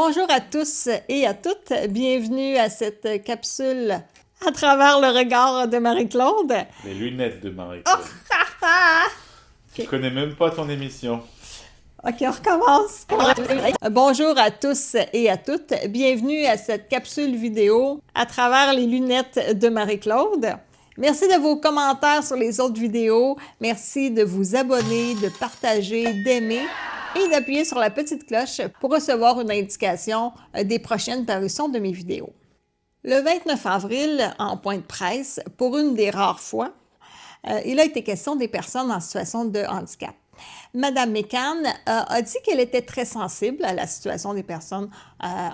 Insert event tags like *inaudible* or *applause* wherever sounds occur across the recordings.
Bonjour à tous et à toutes, bienvenue à cette capsule à travers le regard de Marie-Claude. Les lunettes de Marie-Claude. Oh, Je connais même pas ton émission. Ok, on recommence. Bonjour à tous et à toutes, bienvenue à cette capsule vidéo à travers les lunettes de Marie-Claude. Merci de vos commentaires sur les autres vidéos. Merci de vous abonner, de partager, d'aimer et d'appuyer sur la petite cloche pour recevoir une indication euh, des prochaines parutions de mes vidéos. Le 29 avril, en point de presse, pour une des rares fois, euh, il a été question des personnes en situation de handicap. Madame McCann euh, a dit qu'elle était très sensible à la situation des personnes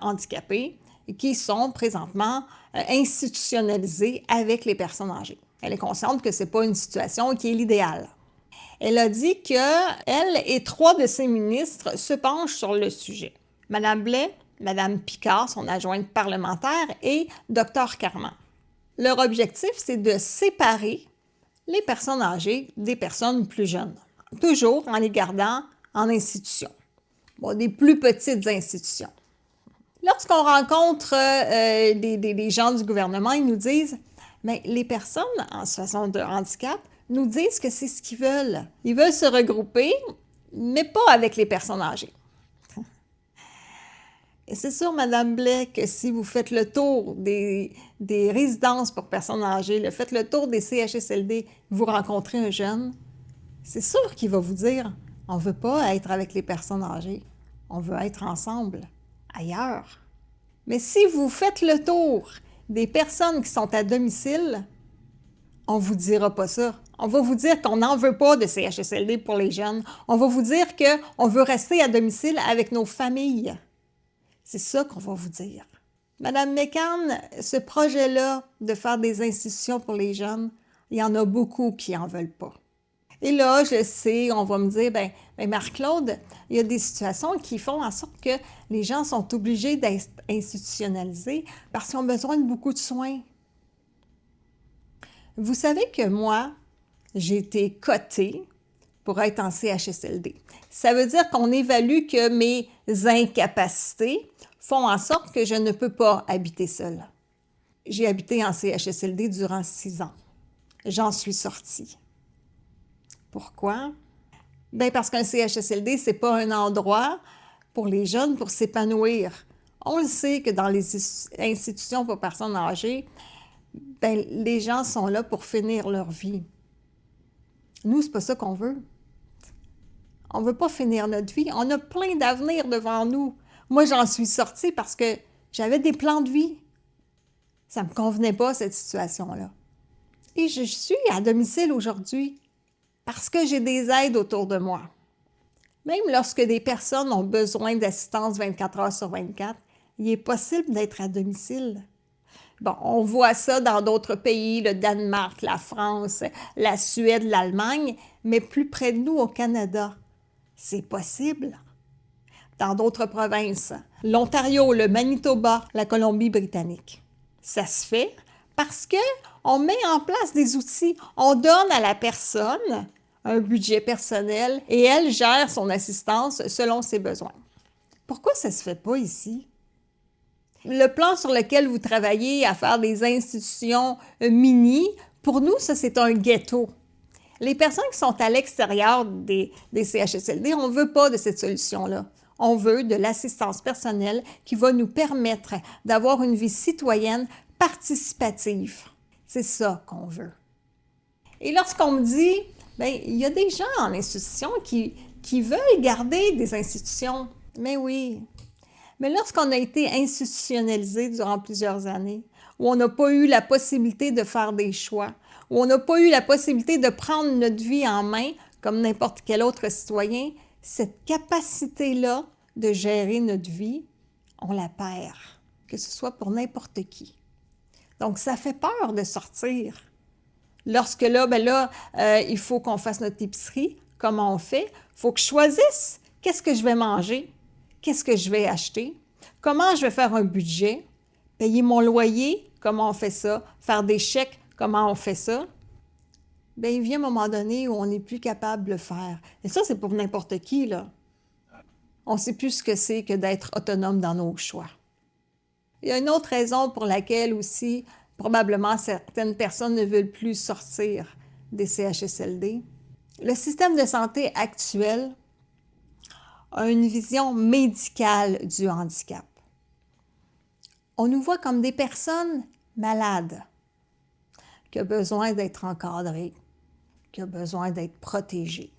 handicapées qui sont présentement institutionnalisées avec les personnes âgées. Elle est consciente que ce n'est pas une situation qui est l'idéal. Elle a dit qu'elle et trois de ses ministres se penchent sur le sujet. Madame Blais, Madame Picard, son adjointe parlementaire, et Dr Carman. Leur objectif, c'est de séparer les personnes âgées des personnes plus jeunes, toujours en les gardant en institution, des plus petites institutions. Lorsqu'on rencontre euh, des, gens du gouvernement, ils nous disent mais les personnes en situation de handicap nous disent que c'est ce qu'ils veulent. Ils veulent se regrouper, mais pas avec les personnes âgées. *laughs* Et c'est sûr, Madame Blais, que si vous faites le tour des, des résidences pour personnes âgées, le faites le tour des CHSLD, vous rencontrez un jeune, c'est sûr qu'il va vous dire « on ne veut pas être avec les personnes âgées, on veut être ensemble, ailleurs ». Mais si vous faites le tour des personnes qui sont à domicile, on vous dira pas ça. On va vous dire qu'on n'en veut pas de CHSLD pour les jeunes. On va vous dire qu'on veut rester à domicile avec nos familles. C'est ça qu'on va vous dire. Madame McCann, ce projet-là de faire des institutions pour les jeunes, il y en a beaucoup qui n'en veulent pas. Et là, je sais, on va me dire, ben, ben Marc-Claude, il y a des situations qui font en sorte que les gens sont obligés d'être institutionnalisés parce qu'ils ont besoin de beaucoup de soins. Vous savez que moi, j'ai été cotée pour être en CHSLD. Ça veut dire qu'on évalue que mes incapacités font en sorte que je ne peux pas habiter seule. J'ai habité en CHSLD durant six ans. J'en suis sortie. Pourquoi? Bien parce qu'un CHSLD, ce n'est pas un endroit pour les jeunes pour s'épanouir. On le sait que dans les institutions pour personnes âgées, bien, les gens sont là pour finir leur vie. Nous, c'est pas ça qu'on veut. On veut pas finir notre vie. On a plein d'avenir devant nous. Moi, j'en suis sortie parce que j'avais des plans de vie. Ça me convenait pas, cette situation-là. Et je suis à domicile aujourd'hui parce que j'ai des aides autour de moi. Même lorsque des personnes ont besoin d'assistance 24 heures sur 24, il est possible d'être à domicile. Bon, on voit ça dans d'autres pays, le Danemark, la France, la Suède, l'Allemagne, mais plus près de nous, au Canada, c'est possible. Dans d'autres provinces, l'Ontario, le Manitoba, la Colombie-Britannique. Ça se fait parce qu'on met en place des outils, on donne à la personne un budget personnel et elle gère son assistance selon ses besoins. Pourquoi ça se fait pas ici? Le plan sur lequel vous travaillez à faire des institutions euh, mini, pour nous, ça, c'est un ghetto. Les personnes qui sont à l'extérieur des, CHSLD, on ne veut pas de cette solution-là. On veut de l'assistance personnelle qui va nous permettre d'avoir une vie citoyenne participative. C'est ça qu'on veut. Et lorsqu'on me dit, bien, il y a des gens en institution qui, qui veulent garder des institutions. Mais oui, mais lorsqu'on a été institutionnalisé durant plusieurs années, où on n'a pas eu la possibilité de faire des choix, où on n'a pas eu la possibilité de prendre notre vie en main comme n'importe quel autre citoyen, cette capacité-là de gérer notre vie, on la perd, que ce soit pour n'importe qui. Donc, ça fait peur de sortir. Lorsque là, ben là, euh, il faut qu'on fasse notre épicerie, comment on fait? Il faut que je choisisse qu'est-ce que je vais manger, qu'est-ce que je vais acheter, comment je vais faire un budget, payer mon loyer, comment on fait ça, faire des chèques, comment on fait ça? Bien, il vient un moment donné où on n'est plus capable de le faire. Et ça, c'est pour n'importe qui, là. on ne sait plus ce que c'est que d'être autonome dans nos choix. Il y a une autre raison pour laquelle aussi, probablement, certaines personnes ne veulent plus sortir des CHSLD. Le système de santé actuel a une vision médicale du handicap. On nous voit comme des personnes malades, qui ont besoin d'être encadrées, qui ont besoin d'être protégées.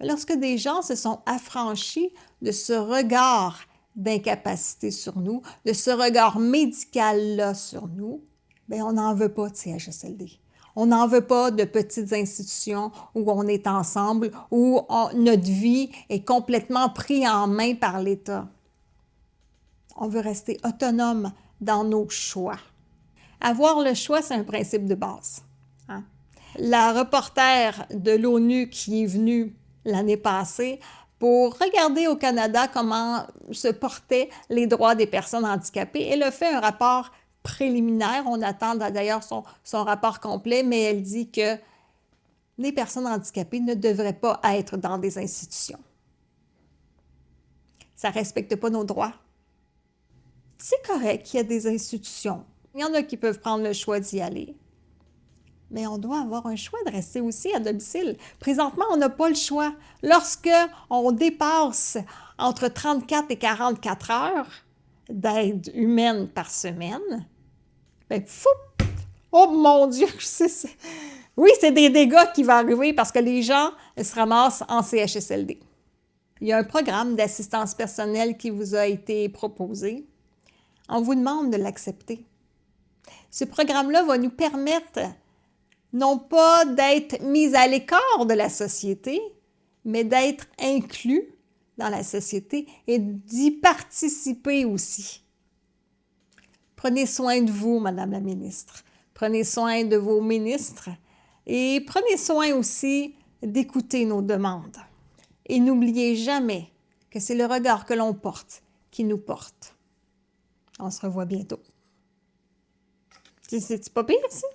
Lorsque des gens se sont affranchis de ce regard d'incapacité sur nous, de ce regard médical-là sur nous, bien, on n'en veut pas de CHSLD. On n'en veut pas de petites institutions où on est ensemble, où notre vie est complètement prise en main par l'État. On veut rester autonome dans nos choix. Avoir le choix, c'est un principe de base. Hein. La reporter de l'ONU qui est venue l'année passée pour regarder au Canada comment se portaient les droits des personnes handicapées. Elle a fait un rapport préliminaire. On attend d'ailleurs son, rapport complet, mais elle dit que les personnes handicapées ne devraient pas être dans des institutions. Ça ne respecte pas nos droits. C'est correct qu'il y ait des institutions. Il y en a qui peuvent prendre le choix d'y aller mais on doit avoir un choix de rester aussi à domicile. Présentement, on n'a pas le choix. Lorsque on dépasse entre 34 et 44 heures d'aide humaine par semaine, ben fou! Oh mon Dieu! *laughs* Oui, c'est des dégâts qui vont arriver parce que les gens se ramassent en CHSLD. Il y a un programme d'assistance personnelle qui vous a été proposé. On vous demande de l'accepter. Ce programme-là va nous permettre non pas d'être mis à l'écart de la société, mais d'être inclus dans la société et d'y participer aussi. Prenez soin de vous, Madame la ministre. Prenez soin de vos ministres et prenez soin aussi d'écouter nos demandes. Et n'oubliez jamais que c'est le regard que l'on porte qui nous porte. On se revoit bientôt. C'est pas pire, ça?